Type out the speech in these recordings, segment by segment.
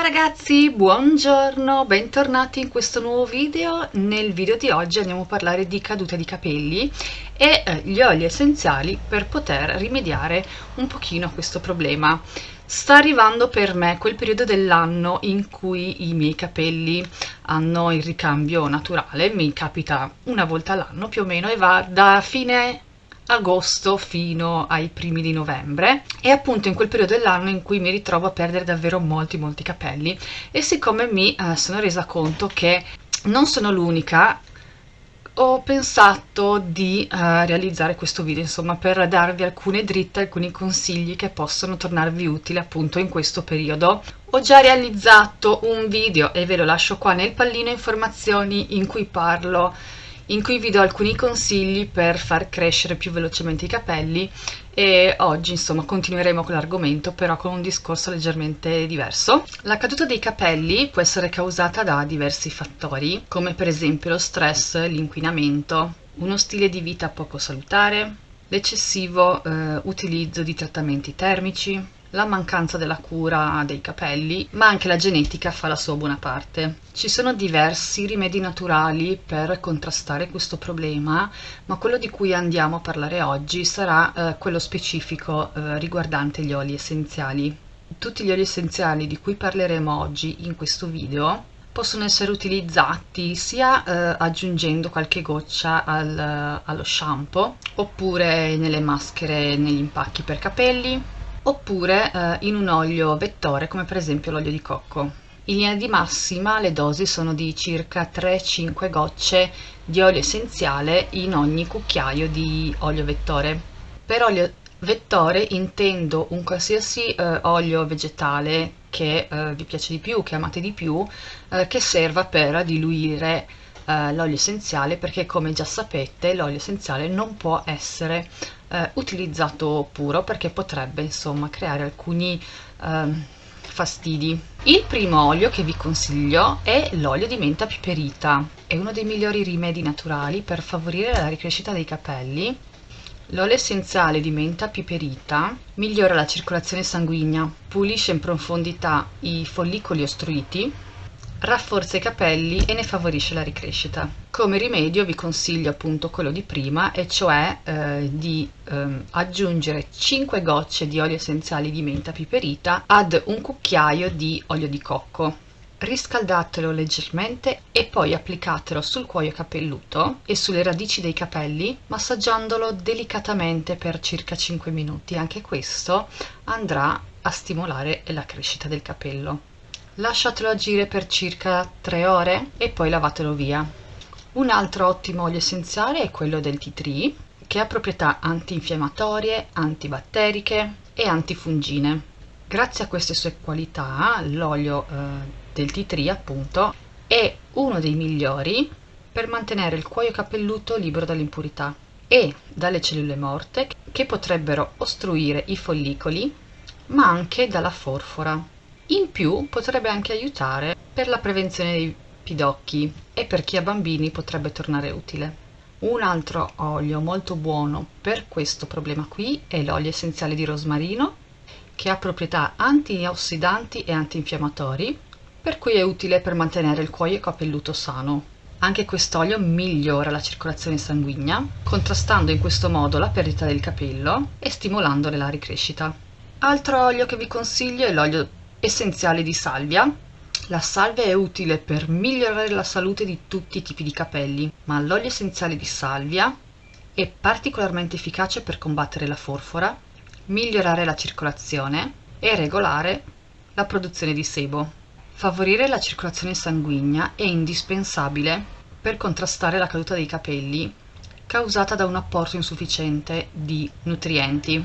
Ciao ragazzi, buongiorno, bentornati in questo nuovo video. Nel video di oggi andiamo a parlare di caduta di capelli e eh, gli oli essenziali per poter rimediare un pochino a questo problema. Sta arrivando per me quel periodo dell'anno in cui i miei capelli hanno il ricambio naturale, mi capita una volta all'anno più o meno e va da fine agosto fino ai primi di novembre. E appunto in quel periodo dell'anno in cui mi ritrovo a perdere davvero molti molti capelli. E siccome mi eh, sono resa conto che non sono l'unica ho pensato di uh, realizzare questo video insomma per darvi alcune dritte, alcuni consigli che possono tornarvi utili appunto in questo periodo. Ho già realizzato un video e ve lo lascio qua nel pallino informazioni in cui parlo in cui vi do alcuni consigli per far crescere più velocemente i capelli e oggi insomma continueremo con l'argomento però con un discorso leggermente diverso. La caduta dei capelli può essere causata da diversi fattori come per esempio lo stress, l'inquinamento, uno stile di vita poco salutare, l'eccessivo eh, utilizzo di trattamenti termici, la mancanza della cura dei capelli, ma anche la genetica fa la sua buona parte. Ci sono diversi rimedi naturali per contrastare questo problema, ma quello di cui andiamo a parlare oggi sarà eh, quello specifico eh, riguardante gli oli essenziali. Tutti gli oli essenziali di cui parleremo oggi in questo video possono essere utilizzati sia eh, aggiungendo qualche goccia al, allo shampoo oppure nelle maschere negli impacchi per capelli oppure eh, in un olio vettore come per esempio l'olio di cocco. In linea di massima le dosi sono di circa 3-5 gocce di olio essenziale in ogni cucchiaio di olio vettore. Per olio vettore intendo un qualsiasi eh, olio vegetale che eh, vi piace di più, che amate di più, eh, che serva per diluire eh, l'olio essenziale perché come già sapete l'olio essenziale non può essere eh, utilizzato puro perché potrebbe insomma creare alcuni eh, fastidi. Il primo olio che vi consiglio è l'olio di menta piperita, è uno dei migliori rimedi naturali per favorire la ricrescita dei capelli. L'olio essenziale di menta piperita migliora la circolazione sanguigna, pulisce in profondità i follicoli ostruiti, rafforza i capelli e ne favorisce la ricrescita. Come rimedio vi consiglio appunto quello di prima e cioè eh, di ehm, aggiungere 5 gocce di olio essenziale di menta piperita ad un cucchiaio di olio di cocco. Riscaldatelo leggermente e poi applicatelo sul cuoio capelluto e sulle radici dei capelli massaggiandolo delicatamente per circa 5 minuti. Anche questo andrà a stimolare la crescita del capello lasciatelo agire per circa 3 ore e poi lavatelo via. Un altro ottimo olio essenziale è quello del tea tree che ha proprietà antinfiammatorie, antibatteriche e antifungine. Grazie a queste sue qualità l'olio eh, del tea tree appunto è uno dei migliori per mantenere il cuoio capelluto libero dall'impurità e dalle cellule morte che potrebbero ostruire i follicoli ma anche dalla forfora in più potrebbe anche aiutare per la prevenzione dei pidocchi e per chi ha bambini potrebbe tornare utile. Un altro olio molto buono per questo problema qui è l'olio essenziale di rosmarino che ha proprietà antiossidanti e antinfiammatori per cui è utile per mantenere il cuoio capelluto sano. Anche quest'olio migliora la circolazione sanguigna, contrastando in questo modo la perdita del capello e stimolandone la ricrescita. Altro olio che vi consiglio è l'olio essenziale di salvia. La salvia è utile per migliorare la salute di tutti i tipi di capelli, ma l'olio essenziale di salvia è particolarmente efficace per combattere la forfora, migliorare la circolazione e regolare la produzione di sebo. Favorire la circolazione sanguigna è indispensabile per contrastare la caduta dei capelli causata da un apporto insufficiente di nutrienti.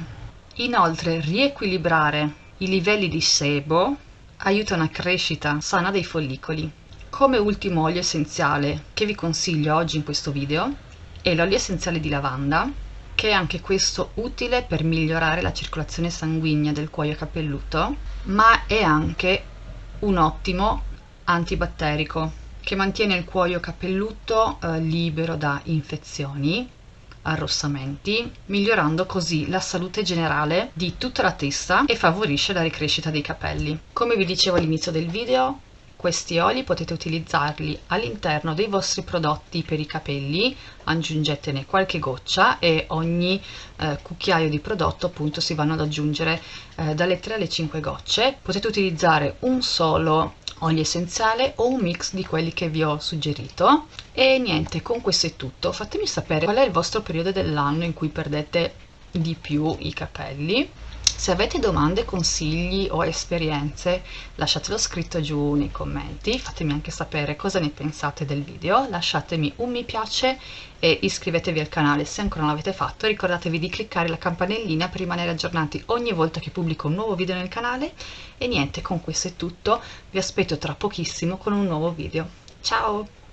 Inoltre riequilibrare i livelli di sebo aiutano a crescita sana dei follicoli. Come ultimo olio essenziale che vi consiglio oggi in questo video è l'olio essenziale di lavanda che è anche questo utile per migliorare la circolazione sanguigna del cuoio capelluto ma è anche un ottimo antibatterico che mantiene il cuoio capelluto eh, libero da infezioni arrossamenti, migliorando così la salute generale di tutta la testa e favorisce la ricrescita dei capelli. Come vi dicevo all'inizio del video, questi oli potete utilizzarli all'interno dei vostri prodotti per i capelli, aggiungetene qualche goccia e ogni eh, cucchiaio di prodotto appunto si vanno ad aggiungere eh, dalle 3 alle 5 gocce. Potete utilizzare un solo olio essenziale o un mix di quelli che vi ho suggerito. E niente con questo è tutto. Fatemi sapere qual è il vostro periodo dell'anno in cui perdete di più i capelli se avete domande, consigli o esperienze lasciatelo scritto giù nei commenti, fatemi anche sapere cosa ne pensate del video, lasciatemi un mi piace e iscrivetevi al canale se ancora non l'avete fatto, ricordatevi di cliccare la campanellina per rimanere aggiornati ogni volta che pubblico un nuovo video nel canale. E niente, con questo è tutto, vi aspetto tra pochissimo con un nuovo video. Ciao!